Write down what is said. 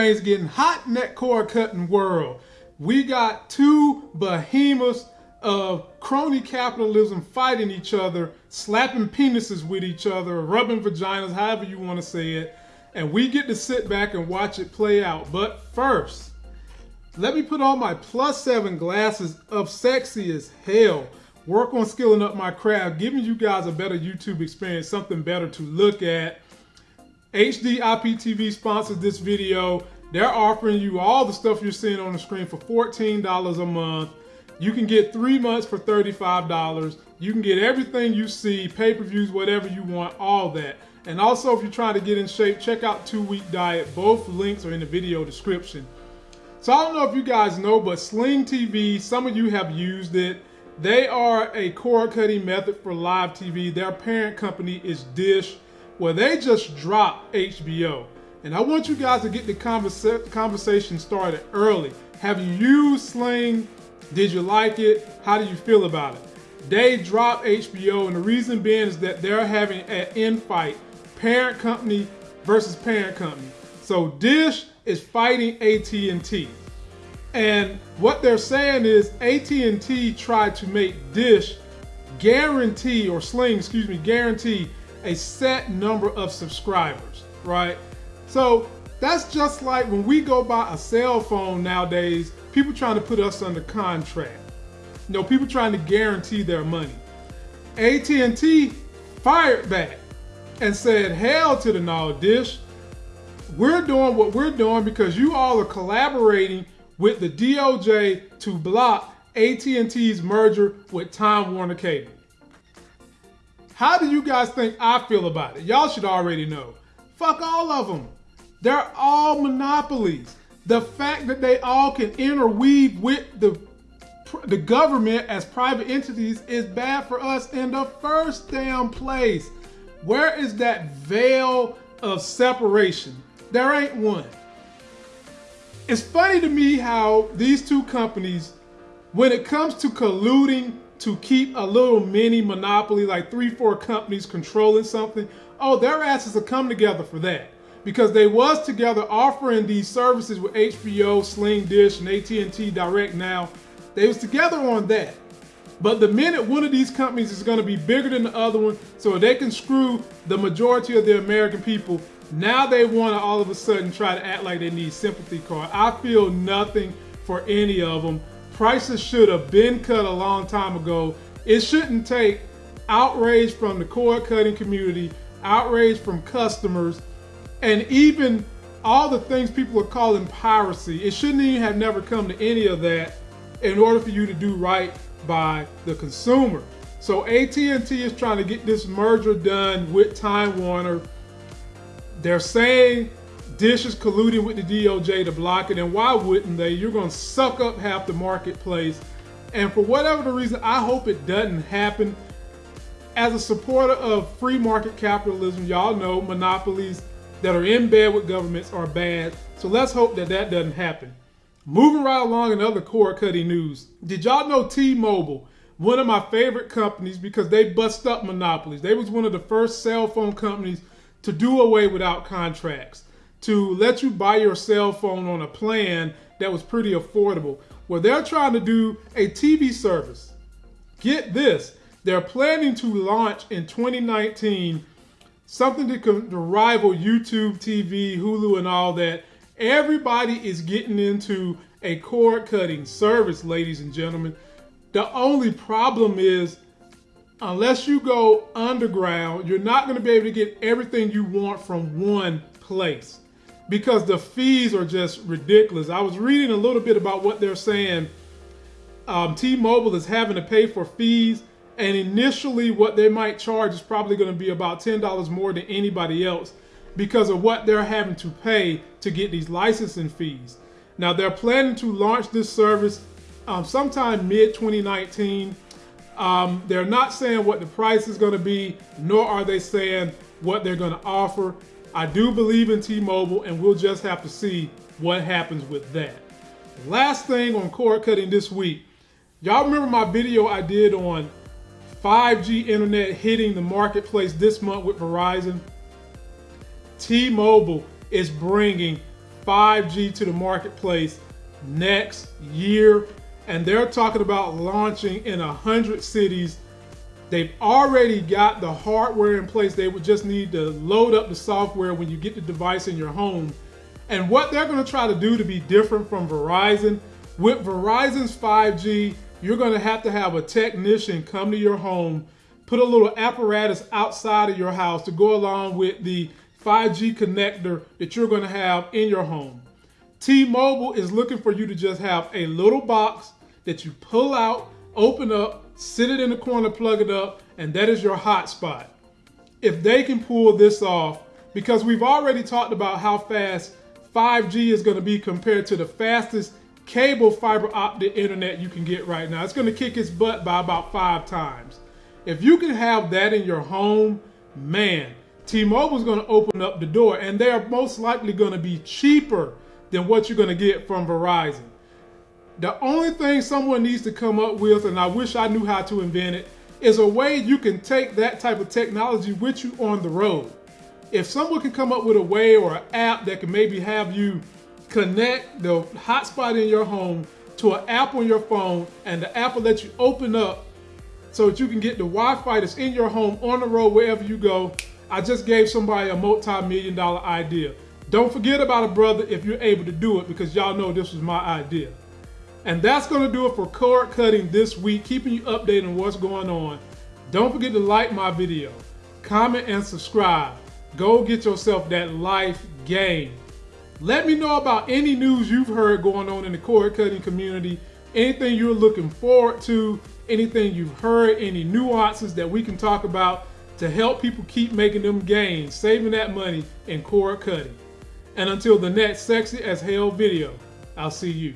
things getting hot in that cord cutting world. We got two behemoths of crony capitalism fighting each other, slapping penises with each other, rubbing vaginas, however you want to say it. And we get to sit back and watch it play out. But first, let me put on my plus seven glasses of sexy as hell. Work on skilling up my craft, giving you guys a better YouTube experience, something better to look at. HD IPTV sponsors this video. They're offering you all the stuff you're seeing on the screen for $14 a month. You can get three months for $35. You can get everything you see, pay-per-views, whatever you want, all that. And also, if you're trying to get in shape, check out Two Week Diet. Both links are in the video description. So I don't know if you guys know, but Sling TV, some of you have used it. They are a cord cutting method for live TV. Their parent company is Dish, where they just dropped HBO. And I want you guys to get the conversa conversation started early. Have you used Sling? Did you like it? How do you feel about it? They dropped HBO, and the reason being is that they're having an infight, parent company versus parent company. So Dish is fighting AT&T. And what they're saying is AT&T tried to make Dish guarantee or Sling, excuse me, guarantee a set number of subscribers, right? So that's just like when we go buy a cell phone nowadays, people trying to put us under contract. You know, people trying to guarantee their money. AT&T fired back and said, hell to the no dish. We're doing what we're doing because you all are collaborating with the DOJ to block AT&T's merger with Time Warner Cable. How do you guys think I feel about it? Y'all should already know. Fuck all of them. They're all monopolies. The fact that they all can interweave with the the government as private entities is bad for us in the first damn place. Where is that veil of separation? There ain't one. It's funny to me how these two companies, when it comes to colluding to keep a little mini monopoly, like three, four companies controlling something, oh, their asses have come together for that. Because they was together offering these services with HBO, Sling Dish, and AT&T Direct Now. They was together on that. But the minute one of these companies is going to be bigger than the other one, so they can screw the majority of the American people, now they want to all of a sudden try to act like they need sympathy card. I feel nothing for any of them. Prices should have been cut a long time ago. It shouldn't take outrage from the cord cutting community, outrage from customers, and even all the things people are calling piracy. It shouldn't even have never come to any of that in order for you to do right by the consumer. So AT&T is trying to get this merger done with Time Warner they're saying Dish is colluding with the DOJ to block it, and why wouldn't they? You're going to suck up half the marketplace. And for whatever the reason, I hope it doesn't happen. As a supporter of free market capitalism, y'all know monopolies that are in bed with governments are bad. So let's hope that that doesn't happen. Moving right along in other cord cutting news. Did y'all know T-Mobile, one of my favorite companies because they bust up monopolies. They was one of the first cell phone companies to do away without contracts, to let you buy your cell phone on a plan that was pretty affordable. Well, they're trying to do a TV service. Get this, they're planning to launch in 2019 something to, to rival YouTube TV, Hulu, and all that. Everybody is getting into a cord cutting service, ladies and gentlemen. The only problem is unless you go underground, you're not going to be able to get everything you want from one place because the fees are just ridiculous. I was reading a little bit about what they're saying. Um, T-Mobile is having to pay for fees, and initially, what they might charge is probably going to be about ten dollars more than anybody else because of what they're having to pay to get these licensing fees. Now, they're planning to launch this service um, sometime mid 2019. Um, they're not saying what the price is going to be, nor are they saying what they're going to offer. I do believe in T-Mobile, and we'll just have to see what happens with that. Last thing on cord cutting this week. Y'all remember my video I did on 5G internet hitting the marketplace this month with Verizon? T-Mobile is bringing 5G to the marketplace next year. And they're talking about launching in 100 cities. They've already got the hardware in place. They would just need to load up the software when you get the device in your home. And what they're going to try to do to be different from Verizon, with Verizon's 5G, you're going to have to have a technician come to your home, put a little apparatus outside of your house to go along with the 5G connector that you're going to have in your home. T-Mobile is looking for you to just have a little box that you pull out, open up, sit it in the corner, plug it up, and that is your hotspot. If they can pull this off, because we've already talked about how fast 5G is going to be compared to the fastest cable fiber optic internet you can get right now. It's going to kick its butt by about five times. If you can have that in your home, man, T-Mobile is going to open up the door and they're most likely going to be cheaper than what you're going to get from Verizon. The only thing someone needs to come up with, and I wish I knew how to invent it, is a way you can take that type of technology with you on the road. If someone can come up with a way or an app that can maybe have you connect the hotspot in your home to an app on your phone, and the app will let you open up so that you can get the Wi-Fi that's in your home on the road wherever you go. I just gave somebody a multi-million dollar idea. Don't forget about a brother if you're able to do it because y'all know this was my idea. And that's going to do it for cord cutting this week, keeping you updated on what's going on. Don't forget to like my video, comment, and subscribe. Go get yourself that life game. Let me know about any news you've heard going on in the cord cutting community, anything you're looking forward to, anything you've heard, any nuances that we can talk about to help people keep making them gains, saving that money in cord cutting. And until the next sexy as hell video, I'll see you.